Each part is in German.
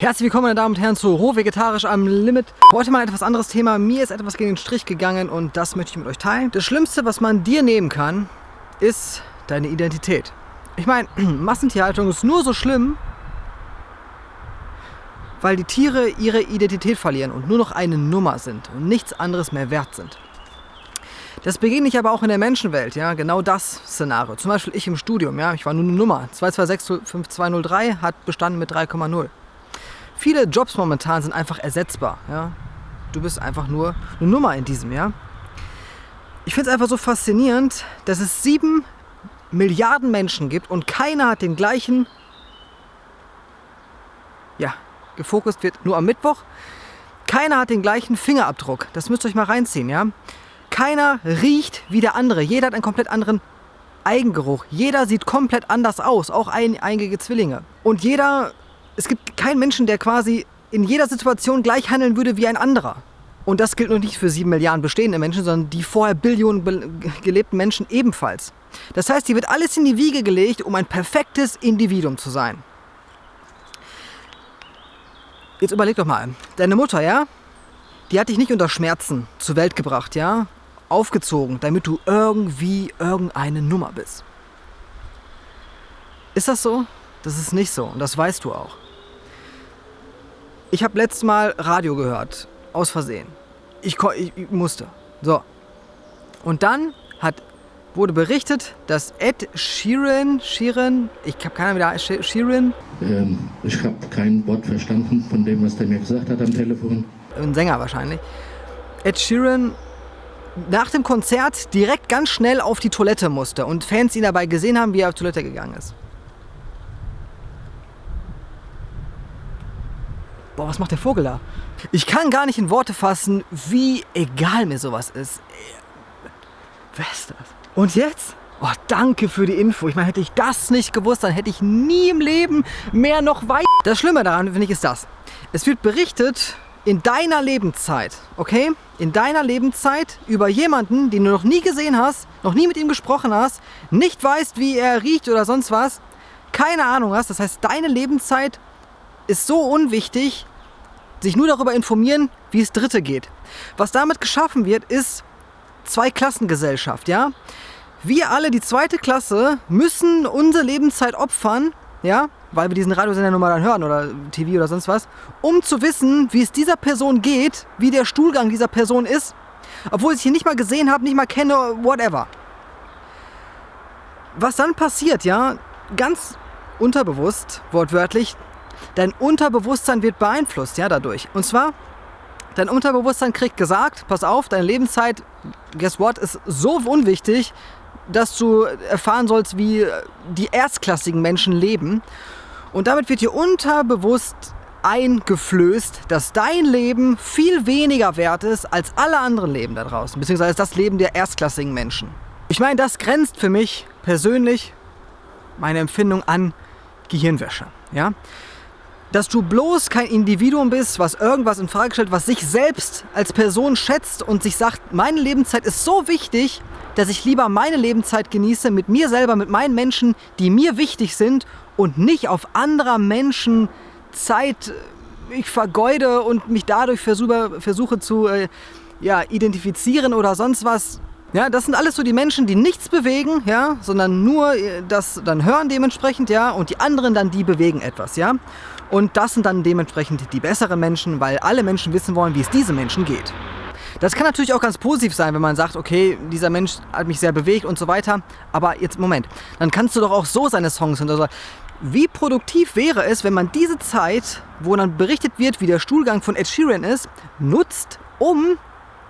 Herzlich willkommen meine Damen und Herren zu Roh Vegetarisch am Limit. Heute mal ein etwas anderes Thema. Mir ist etwas gegen den Strich gegangen und das möchte ich mit euch teilen. Das Schlimmste, was man dir nehmen kann, ist deine Identität. Ich meine, Massentierhaltung ist nur so schlimm, weil die Tiere ihre Identität verlieren und nur noch eine Nummer sind und nichts anderes mehr wert sind. Das begegne ich aber auch in der Menschenwelt, ja, genau das Szenario. Zum Beispiel ich im Studium, ja, ich war nur eine Nummer. 2265203 hat bestanden mit 3,0. Viele Jobs momentan sind einfach ersetzbar. Ja? Du bist einfach nur eine Nummer in diesem, ja. Ich finde es einfach so faszinierend, dass es sieben Milliarden Menschen gibt und keiner hat den gleichen, ja, gefokust wird nur am Mittwoch. Keiner hat den gleichen Fingerabdruck. Das müsst ihr euch mal reinziehen, ja. Keiner riecht wie der andere. Jeder hat einen komplett anderen Eigengeruch. Jeder sieht komplett anders aus, auch ein, einige Zwillinge. Und jeder es gibt keinen Menschen, der quasi in jeder Situation gleich handeln würde wie ein anderer. Und das gilt nur nicht für sieben Milliarden bestehende Menschen, sondern die vorher Billionen gelebten Menschen ebenfalls. Das heißt, hier wird alles in die Wiege gelegt, um ein perfektes Individuum zu sein. Jetzt überleg doch mal, deine Mutter, ja? Die hat dich nicht unter Schmerzen zur Welt gebracht, ja? Aufgezogen, damit du irgendwie irgendeine Nummer bist. Ist das so? Das ist nicht so und das weißt du auch. Ich habe letztes Mal Radio gehört, aus Versehen. Ich, ich, ich musste. So. Und dann hat, wurde berichtet, dass Ed Sheeran, Sheeran, ich habe keine Ahnung, wie der Sheeran. Ähm, ich habe kein Wort verstanden von dem, was der mir gesagt hat am Telefon. Ein Sänger wahrscheinlich. Ed Sheeran nach dem Konzert direkt ganz schnell auf die Toilette musste und Fans ihn dabei gesehen haben, wie er auf die Toilette gegangen ist. Boah, was macht der Vogel da? Ich kann gar nicht in Worte fassen, wie egal mir sowas ist. Wer ist das? Und jetzt? Oh, danke für die Info. Ich meine, hätte ich das nicht gewusst, dann hätte ich nie im Leben mehr noch weit. Das Schlimme daran, finde ich, ist das. Es wird berichtet in deiner Lebenszeit, okay? In deiner Lebenszeit über jemanden, den du noch nie gesehen hast, noch nie mit ihm gesprochen hast, nicht weißt, wie er riecht oder sonst was, keine Ahnung hast. Das heißt, deine Lebenszeit ist so unwichtig, sich nur darüber informieren, wie es Dritte geht. Was damit geschaffen wird, ist Zweiklassengesellschaft, ja? Wir alle, die zweite Klasse, müssen unsere Lebenszeit opfern, ja, weil wir diesen Radiosender nun mal dann hören oder TV oder sonst was, um zu wissen, wie es dieser Person geht, wie der Stuhlgang dieser Person ist, obwohl ich sie nicht mal gesehen habe, nicht mal kenne, whatever. Was dann passiert, ja, ganz unterbewusst, wortwörtlich, Dein Unterbewusstsein wird beeinflusst, ja, dadurch. Und zwar, dein Unterbewusstsein kriegt gesagt, pass auf, deine Lebenszeit, guess what, ist so unwichtig, dass du erfahren sollst, wie die erstklassigen Menschen leben. Und damit wird dir unterbewusst eingeflößt, dass dein Leben viel weniger wert ist als alle anderen Leben da draußen, beziehungsweise das Leben der erstklassigen Menschen. Ich meine, das grenzt für mich persönlich meine Empfindung an Gehirnwäsche. Ja? Dass du bloß kein Individuum bist, was irgendwas in Frage stellt, was sich selbst als Person schätzt und sich sagt, meine Lebenszeit ist so wichtig, dass ich lieber meine Lebenszeit genieße mit mir selber, mit meinen Menschen, die mir wichtig sind und nicht auf anderer Menschen Zeit äh, ich vergeude und mich dadurch versuche, versuche zu äh, ja, identifizieren oder sonst was. Ja, das sind alles so die Menschen, die nichts bewegen, ja, sondern nur äh, das dann hören dementsprechend, ja, und die anderen dann, die bewegen etwas, ja. Und das sind dann dementsprechend die besseren Menschen, weil alle Menschen wissen wollen, wie es diesen Menschen geht. Das kann natürlich auch ganz positiv sein, wenn man sagt, okay, dieser Mensch hat mich sehr bewegt und so weiter. Aber jetzt, Moment, dann kannst du doch auch so seine Songs und so. Wie produktiv wäre es, wenn man diese Zeit, wo dann berichtet wird, wie der Stuhlgang von Ed Sheeran ist, nutzt, um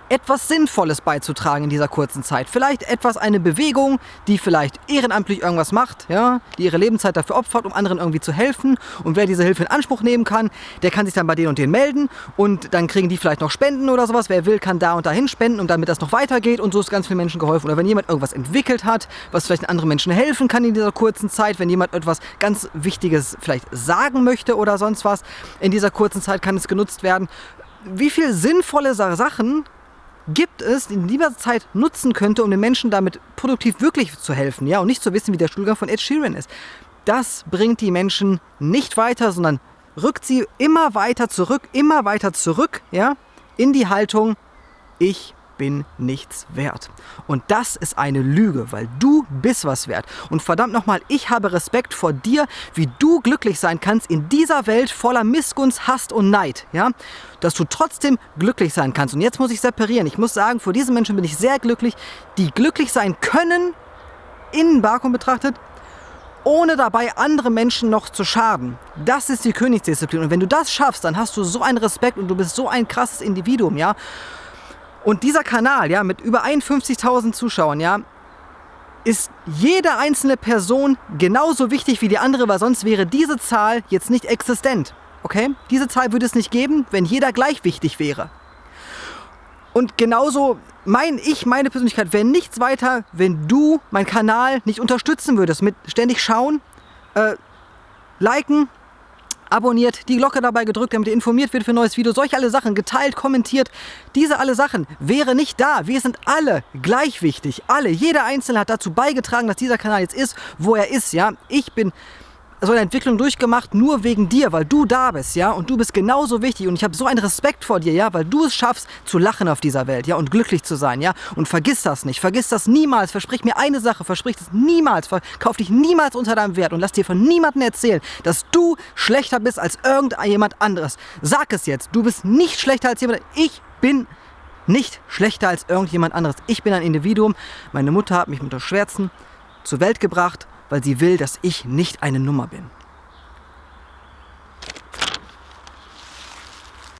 etwas Sinnvolles beizutragen in dieser kurzen Zeit. Vielleicht etwas, eine Bewegung, die vielleicht ehrenamtlich irgendwas macht, ja, die ihre Lebenszeit dafür opfert, um anderen irgendwie zu helfen. Und wer diese Hilfe in Anspruch nehmen kann, der kann sich dann bei denen und denen melden und dann kriegen die vielleicht noch Spenden oder sowas. Wer will, kann da und dahin spenden, und damit das noch weitergeht und so ist ganz vielen Menschen geholfen. Oder wenn jemand irgendwas entwickelt hat, was vielleicht anderen Menschen helfen kann in dieser kurzen Zeit, wenn jemand etwas ganz Wichtiges vielleicht sagen möchte oder sonst was, in dieser kurzen Zeit kann es genutzt werden. Wie viele sinnvolle Sachen gibt es, die in dieser Zeit nutzen könnte, um den Menschen damit produktiv wirklich zu helfen, ja, und nicht zu wissen, wie der Stuhlgang von Ed Sheeran ist. Das bringt die Menschen nicht weiter, sondern rückt sie immer weiter zurück, immer weiter zurück, ja, in die Haltung, ich bin nichts wert. Und das ist eine Lüge, weil du bist was wert. Und verdammt nochmal, ich habe Respekt vor dir, wie du glücklich sein kannst in dieser Welt voller Missgunst, Hass und Neid. Ja? Dass du trotzdem glücklich sein kannst. Und jetzt muss ich separieren. Ich muss sagen, vor diesen Menschen bin ich sehr glücklich, die glücklich sein können, in Vakuum betrachtet, ohne dabei andere Menschen noch zu schaden. Das ist die Königsdisziplin. Und wenn du das schaffst, dann hast du so einen Respekt und du bist so ein krasses Individuum, ja. Und dieser Kanal, ja, mit über 51.000 Zuschauern, ja, ist jede einzelne Person genauso wichtig wie die andere, weil sonst wäre diese Zahl jetzt nicht existent. Okay? Diese Zahl würde es nicht geben, wenn jeder gleich wichtig wäre. Und genauso mein ich, meine Persönlichkeit wäre nichts weiter, wenn du meinen Kanal nicht unterstützen würdest. Mit ständig schauen, äh, liken, abonniert, die Glocke dabei gedrückt, damit ihr informiert wird für ein neues Video. Solche alle Sachen, geteilt, kommentiert. Diese alle Sachen wäre nicht da. Wir sind alle gleich wichtig. Alle. Jeder Einzelne hat dazu beigetragen, dass dieser Kanal jetzt ist, wo er ist. Ja, Ich bin so eine Entwicklung durchgemacht, nur wegen dir, weil du da bist, ja, und du bist genauso wichtig und ich habe so einen Respekt vor dir, ja, weil du es schaffst, zu lachen auf dieser Welt, ja, und glücklich zu sein, ja, und vergiss das nicht, vergiss das niemals, versprich mir eine Sache, versprich das niemals, verkauf dich niemals unter deinem Wert und lass dir von niemandem erzählen, dass du schlechter bist als irgendjemand anderes. Sag es jetzt, du bist nicht schlechter als jemand, ich bin nicht schlechter als irgendjemand anderes. Ich bin ein Individuum, meine Mutter hat mich mit der Schwärzen zur Welt gebracht weil sie will, dass ich nicht eine Nummer bin.